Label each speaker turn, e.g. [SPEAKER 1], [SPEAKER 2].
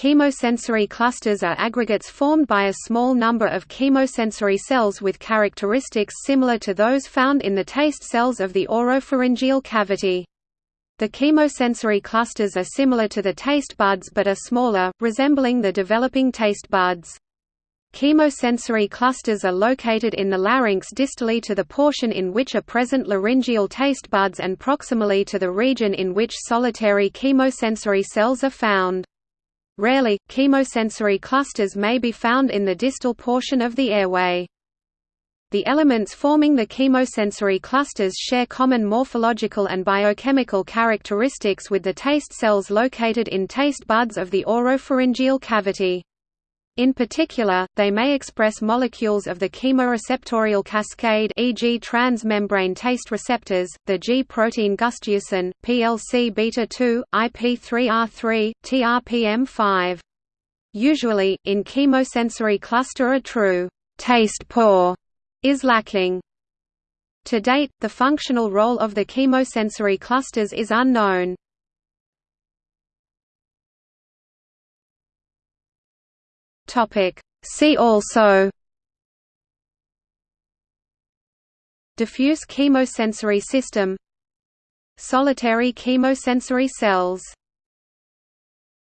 [SPEAKER 1] Chemosensory clusters are aggregates formed by a small number of chemosensory cells with characteristics similar to those found in the taste cells of the oropharyngeal cavity. The chemosensory clusters are similar to the taste buds but are smaller, resembling the developing taste buds. Chemosensory clusters are located in the larynx distally to the portion in which are present laryngeal taste buds and proximally to the region in which solitary chemosensory cells are found. Rarely, chemosensory clusters may be found in the distal portion of the airway. The elements forming the chemosensory clusters share common morphological and biochemical characteristics with the taste cells located in taste buds of the oropharyngeal cavity. In particular, they may express molecules of the chemoreceptorial cascade e.g. transmembrane taste receptors, the G-protein gustducin, PLC beta-2, IP3R3, TRPM5. Usually, in chemosensory cluster a true taste pore is lacking. To date, the functional role of the chemosensory clusters is unknown.
[SPEAKER 2] Topic. See also
[SPEAKER 1] Diffuse chemosensory system Solitary chemosensory cells